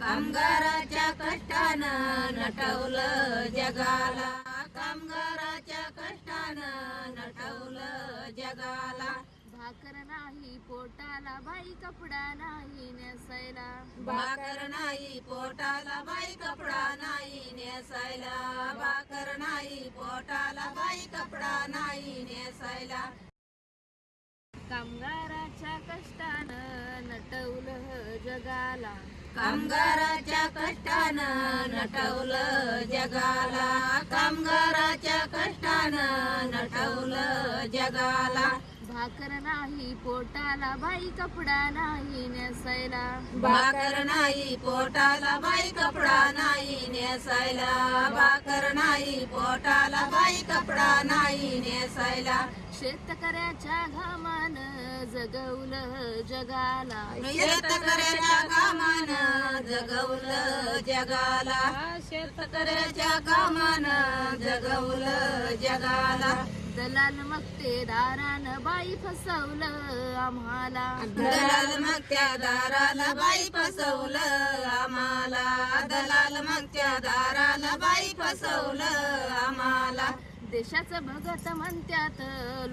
कामगाराच्या कष्टानं नटवलं जगाला. कामगाराच्या कष्टानं नटवलं जगाला. भाकर नाही पोटाला बाई कपडा नाही नेसायला. भाकर नाही पोटाला बाई कपडा नाही नेसायला. भाकर नाही पोटाला बाई कपडा नाही नेसायला. कामगाराच्या कष्टानं नटवलं जगाला. कामगाराच्या कष्टानं नटवलं जगाला. कामगाराच्या कष्टानं नटवलं जगाला. भाकर नाही पोटाला बाई कपडा नाही नेसायला. भाकर नाही पोटाला बाई कपडा नाही नेसायला. भाकर नाही पोटाला बाई कपडा नाही नेसायला. शेतकऱ्याच्या घामानं जगवलं जगाला. शेतकऱ्याच्या कामानं जगवलं जगाला. शेतकऱ्याच्या कामानं जगवलं जगाला. दलाल मक्तेदारानं बाई फसवलं आम्हाला. दलाल मग त्या दाराला बाई फसवलं आम्हाला. दलाल मग त्या दाराला बाई फसवलं आम्हाला. देशाचं भगत म्हणत्यात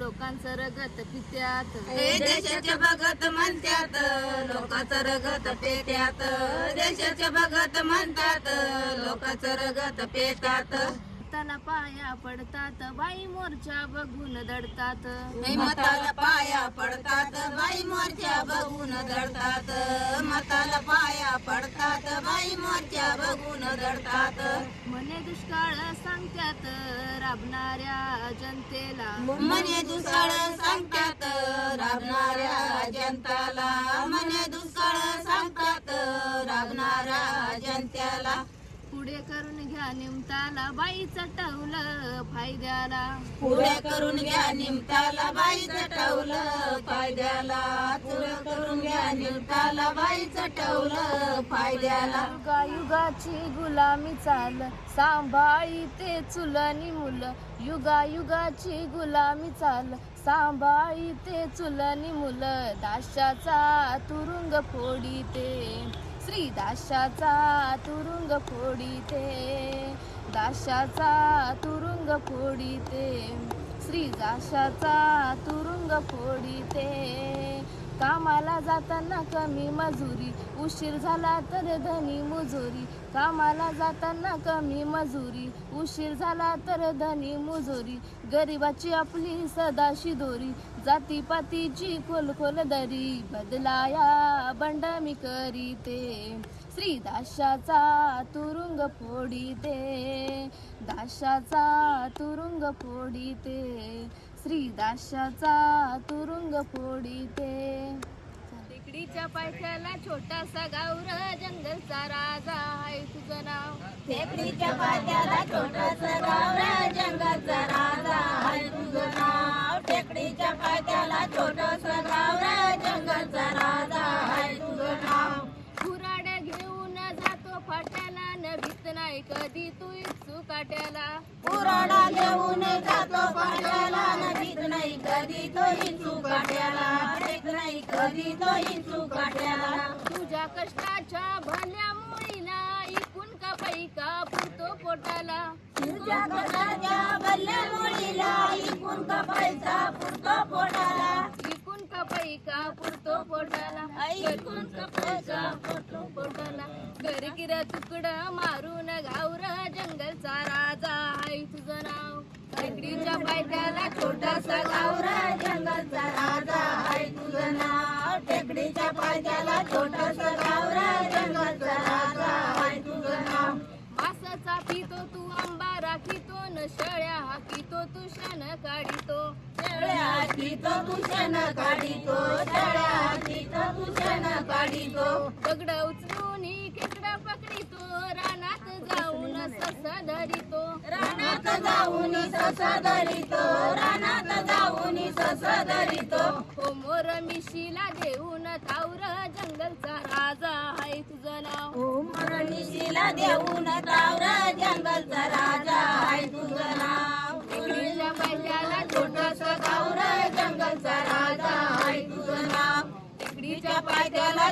लोकांचं रगत पित्यात. हे देशाचे भगत म्हणतात लोकांचं रगत पेट्यात. देशाचे भगत म्हणतात लोकांचं रगत पेट्यात. त्याला पाया पडतात बाई मोर्चा बघून दडतात. मताला पाया पडतात बाई मोर्चा बघून दडतात. मताला पाया पडतात बाई मोर्चा बघून दडतात. म्हणे दुष्काळ सांगत्यात राबणाऱ्या जनतेला. मने दुष्काळ सांगतात राबणाऱ्या जनताला. मने दुष्काळ सांगतात राबणाऱ्या जनतेला. पुढे करून घ्या निमताला बाई चटवलं फायद्याला. पुढे करून घ्या निमताला बाई चटवलं फायद्याला. पुढे करून घ्या निमताला बाई चटवलं फायद्याला. युगायुगाची गुलामी चाल सांभाळी ते चुलनी मुलं. युगायुगाची गुलामी चाल सांभाळी ते चुलनी मुलं. दाशाचा तुरुंग फोडी ते श्री दाशाचा तुरुंग फोडीते दाशाचा तुरुंग फोडीते श्री दाशाचा तुरुंग फोडीते कामाला जाताना कमी मजुरी उशीर झाला तर धनी मुजोरी. कामाला जाताना कमी मजुरी उशीर झाला तर धनी मुजोरी. गरिबाची आपली सदाशी दोरी जातीपातीची खोल खोल दरी बदलाया बंड मी करीते. श्री दाशाचा तुरुंग फोडीते. दाशाचा तुरुंग फोडीते. श्री दाशाचा तुरुंग फोडीते. टेकडीच्या पायथ्याला छोटासा गावर जंगलचा राजा आहे तुझं नाव. टेकडीच्या पात्याला छोटस गावरा पात्याला छोटस गावरा जंगलचा राजा आहे तुझं नाव. कुराड्या घेऊन जातो फाट्याला न भीत नाही कधी तू इच्छू काट्याला. पुराणा घेऊन जातो पाण्याला नदीत नाही कधी तो हिंचू काट्याला. नदीत नाही कधी तो हिंचू काट्याला. तुझ्या कष्टाच्या भल्या मुळीला इकून का पैका पुरतो पोटाला. तुझ्या कष्टाच्या भल्या मुलीला इकून का पैसा पुरतो पोटाला. इकून का पैका पुरतो पोटाला. ऐकून का पैसा पुरतो पोटाला. घर किर तुकडं मारून गावर जंगलचा राजा आहे तुझं नाव. टेकडीच्या पायथ्याला छोटासा गावरा जंगलचा राजा आहे तुझं नाव. टेकडीच्या पायथ्याला छोटासा पितो तू आंबा राखीतो न शेळ्या हाकीतो तू शान काढितो. शेळ्या हाकीतो तू शेण काढितो शेळ्या हाकीतो तू शेण काढितो. दगड उचलून खेकडा पकडितो रानात जाऊन ससा धरितो. रानात जाऊन ससा धरितो रानात जाऊन ससा धरितो. हो मोर मिशीला देऊन मरणीशीला देऊन तावरा जंगलचा राजा आहे तुझं नाव. टेकडीच्या पायथ्याला छोटासा गावरा जंगलचा राजा आहे तुझं नाव. टेकडीच्या पायथ्याला